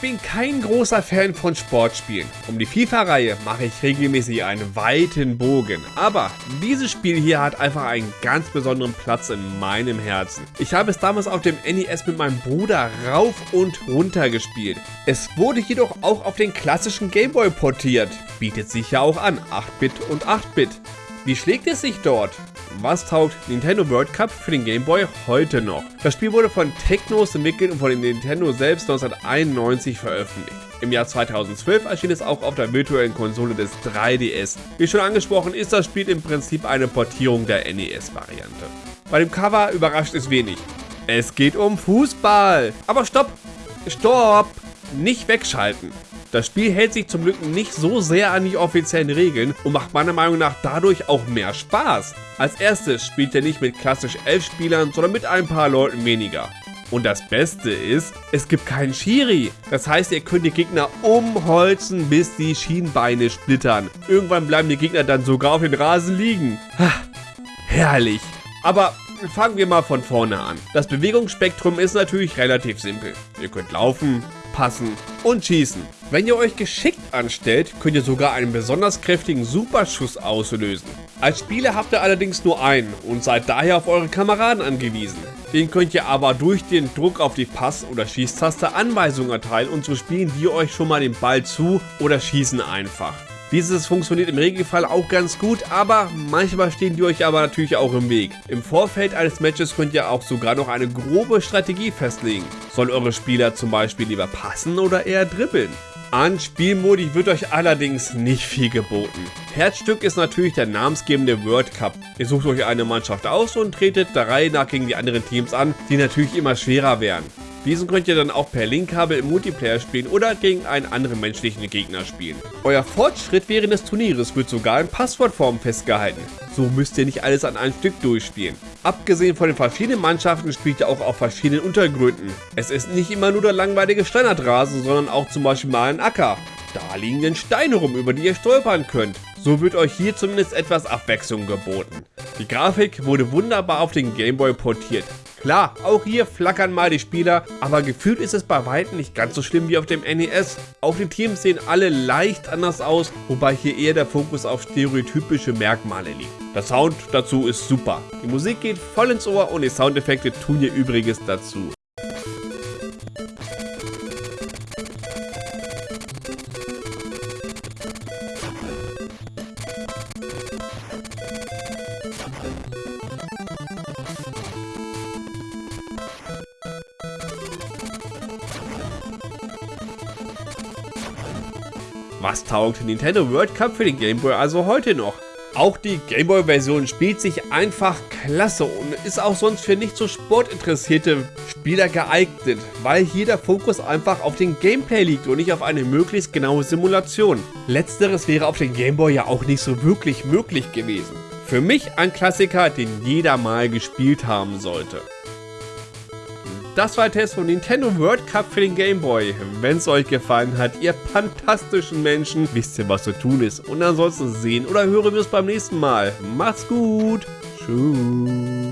bin kein großer Fan von Sportspielen. Um die FIFA-Reihe mache ich regelmäßig einen weiten Bogen. Aber dieses Spiel hier hat einfach einen ganz besonderen Platz in meinem Herzen. Ich habe es damals auf dem NES mit meinem Bruder rauf und runter gespielt. Es wurde jedoch auch auf den klassischen Gameboy portiert. Bietet sich ja auch an, 8-Bit und 8-Bit. Wie schlägt es sich dort? Was taugt Nintendo World Cup für den Game Boy heute noch? Das Spiel wurde von Technos entwickelt und von Nintendo selbst 1991 veröffentlicht. Im Jahr 2012 erschien es auch auf der virtuellen Konsole des 3DS. Wie schon angesprochen ist das Spiel im Prinzip eine Portierung der NES-Variante. Bei dem Cover überrascht es wenig. Es geht um Fußball. Aber stopp! Stopp! Nicht wegschalten. Das Spiel hält sich zum Glück nicht so sehr an die offiziellen Regeln und macht meiner Meinung nach dadurch auch mehr Spaß. Als erstes spielt er nicht mit klassisch 11 Spielern, sondern mit ein paar Leuten weniger. Und das Beste ist, es gibt keinen Schiri. Das heißt, ihr könnt die Gegner umholzen, bis die Schienbeine splittern. Irgendwann bleiben die Gegner dann sogar auf den Rasen liegen. Ha, herrlich. Aber fangen wir mal von vorne an. Das Bewegungsspektrum ist natürlich relativ simpel. Ihr könnt laufen, passen und schießen. Wenn ihr euch geschickt anstellt, könnt ihr sogar einen besonders kräftigen Superschuss auslösen. Als Spieler habt ihr allerdings nur einen und seid daher auf eure Kameraden angewiesen. Den könnt ihr aber durch den Druck auf die Pass- oder Schießtaste Anweisungen erteilen und so spielen die euch schon mal den Ball zu oder schießen einfach. Dieses funktioniert im Regelfall auch ganz gut, aber manchmal stehen die euch aber natürlich auch im Weg. Im Vorfeld eines Matches könnt ihr auch sogar noch eine grobe Strategie festlegen. Soll eure Spieler zum Beispiel lieber passen oder eher dribbeln? An Spielmodi wird euch allerdings nicht viel geboten. Herzstück ist natürlich der namensgebende World Cup. Ihr sucht euch eine Mannschaft aus und tretet der Reihe nach gegen die anderen Teams an, die natürlich immer schwerer werden. Diesen könnt ihr dann auch per Linkkabel im Multiplayer spielen oder gegen einen anderen menschlichen Gegner spielen. Euer Fortschritt während des Turnieres wird sogar in Passwortform festgehalten. So müsst ihr nicht alles an einem Stück durchspielen. Abgesehen von den verschiedenen Mannschaften spielt ihr auch auf verschiedenen Untergründen. Es ist nicht immer nur der langweilige Standardrasen, sondern auch zum Beispiel mal ein Acker. Da liegen denn Steine rum, über die ihr stolpern könnt. So wird euch hier zumindest etwas Abwechslung geboten. Die Grafik wurde wunderbar auf den Gameboy portiert. Klar, auch hier flackern mal die Spieler, aber gefühlt ist es bei weitem nicht ganz so schlimm wie auf dem NES. Auch die Teams sehen alle leicht anders aus, wobei hier eher der Fokus auf stereotypische Merkmale liegt. Der Sound dazu ist super. Die Musik geht voll ins Ohr und die Soundeffekte tun ihr Übriges dazu. Was taugt Nintendo World Cup für den Game Boy also heute noch? Auch die Gameboy-Version spielt sich einfach klasse und ist auch sonst für nicht so sportinteressierte Spieler geeignet, weil hier der Fokus einfach auf den Gameplay liegt und nicht auf eine möglichst genaue Simulation. Letzteres wäre auf dem Gameboy ja auch nicht so wirklich möglich gewesen. Für mich ein Klassiker, den jeder mal gespielt haben sollte. Das war der Test von Nintendo World Cup für den Game Boy. Wenn es euch gefallen hat, ihr fantastischen Menschen, wisst ihr, was zu tun ist. Und ansonsten sehen oder hören wir es beim nächsten Mal. Macht's gut. Tschüss.